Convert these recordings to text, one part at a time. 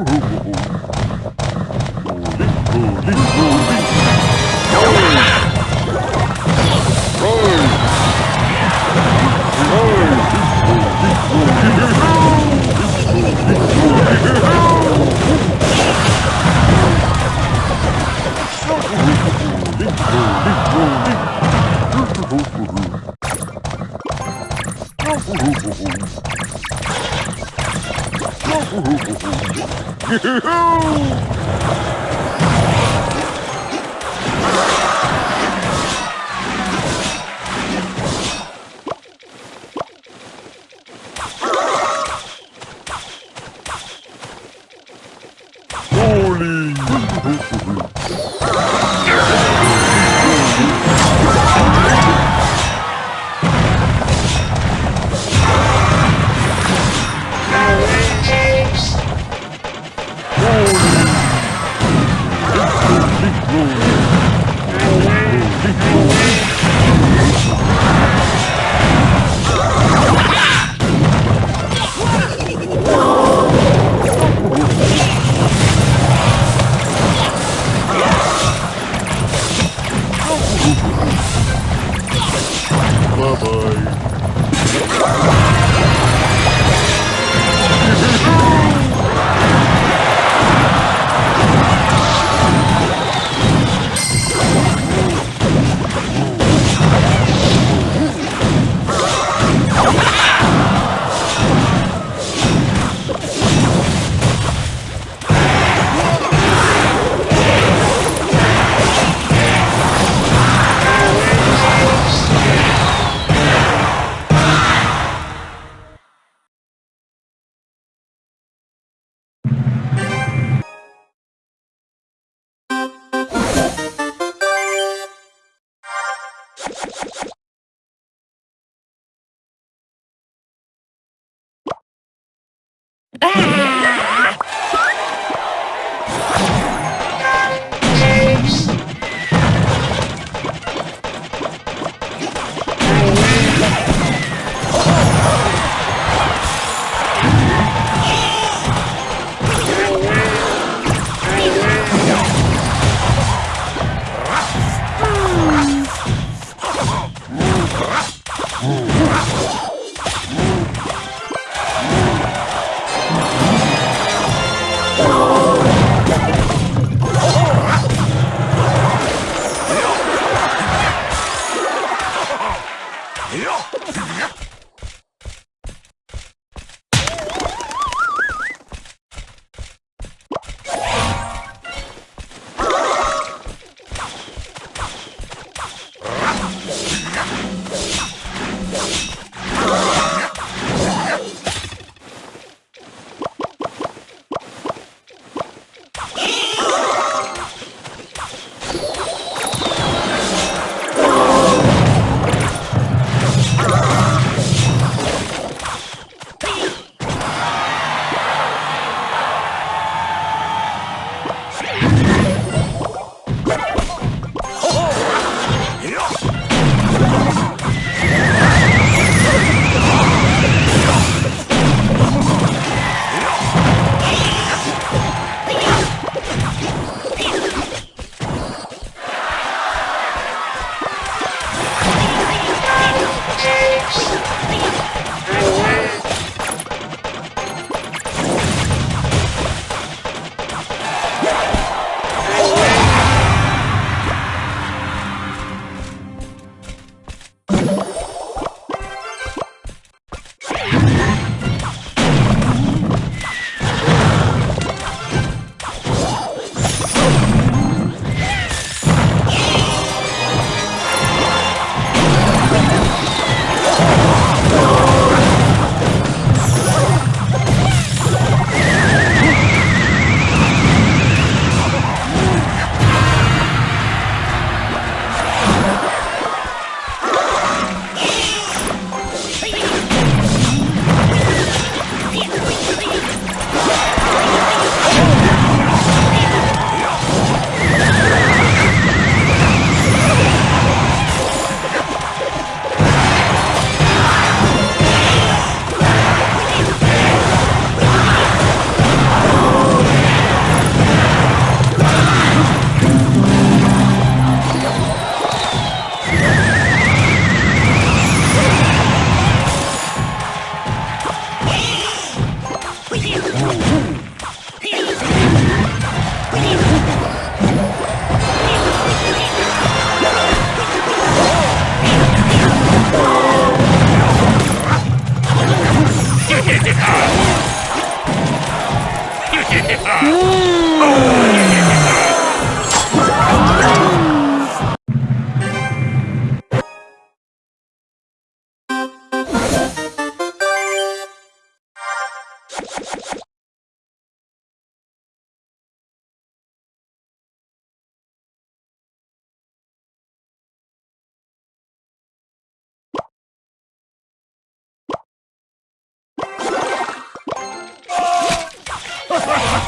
Ooh. Thank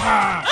Ah!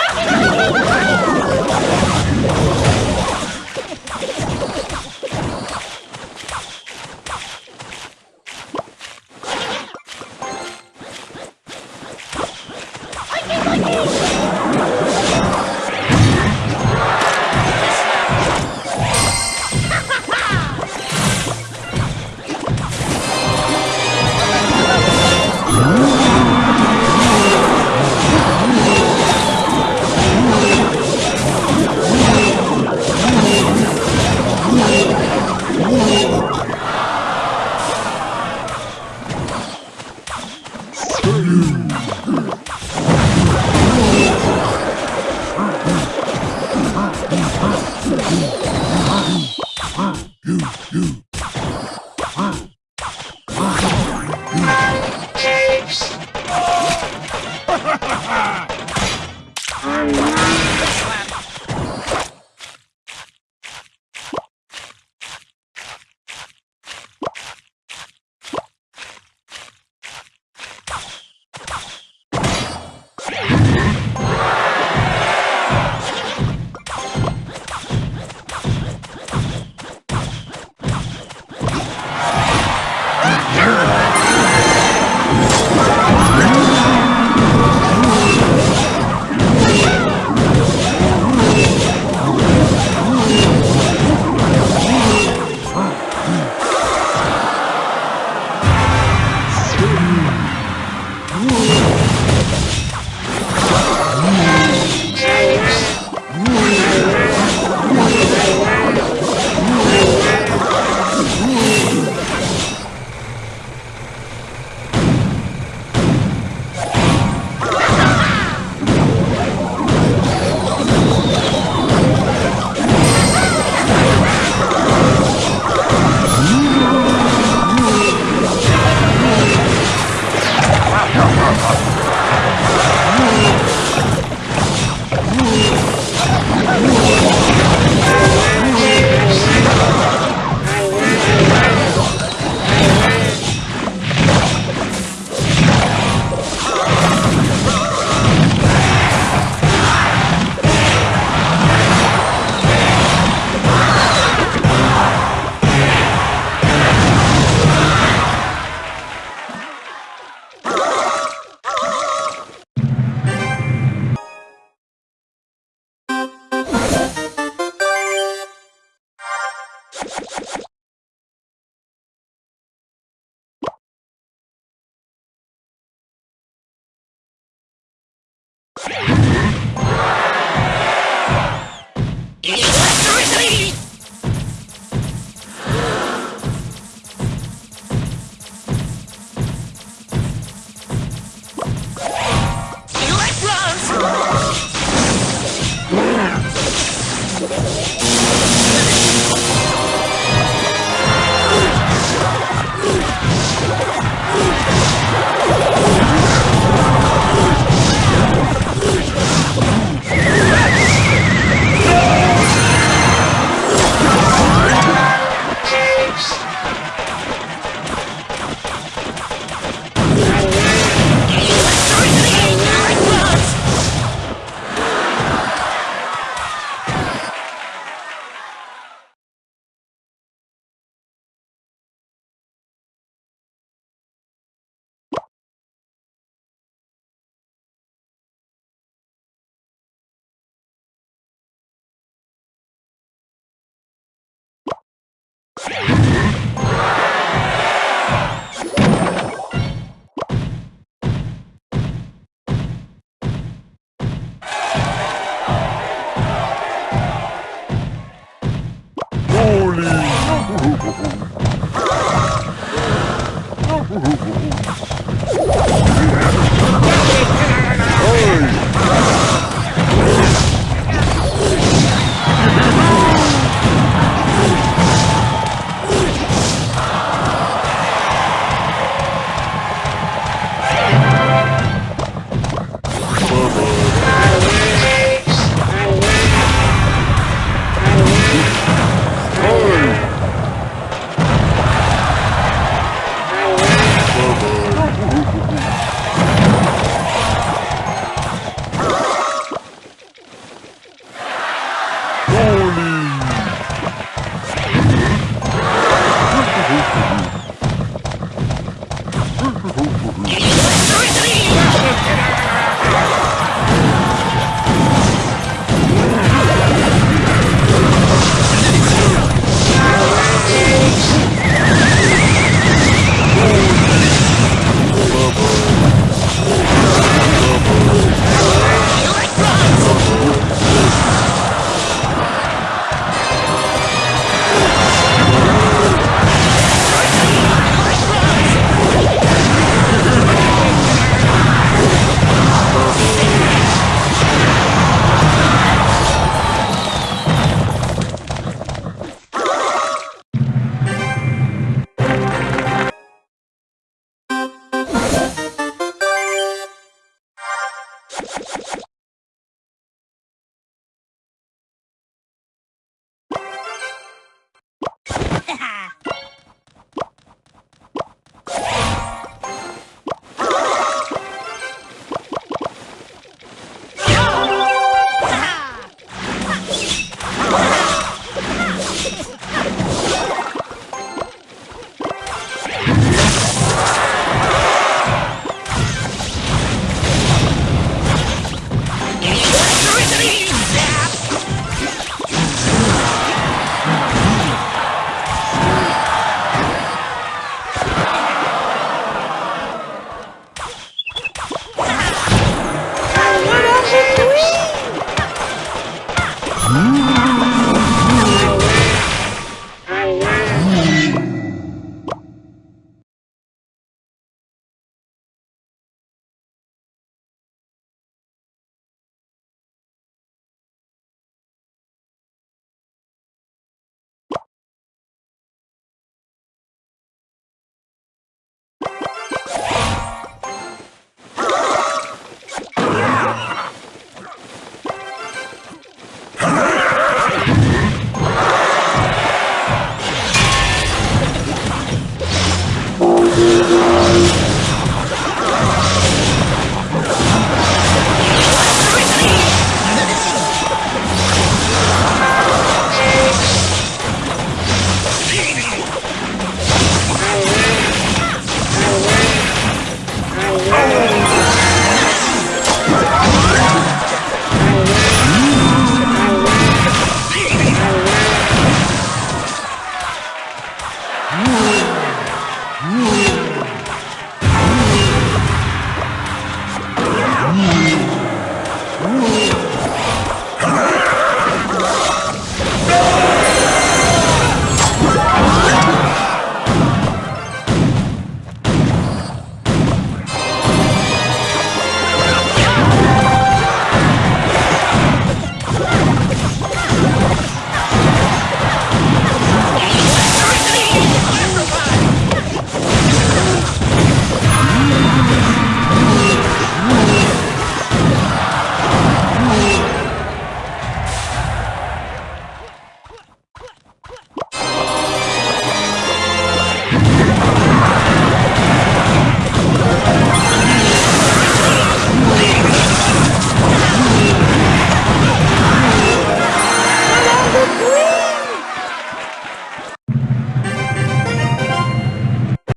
Yeah.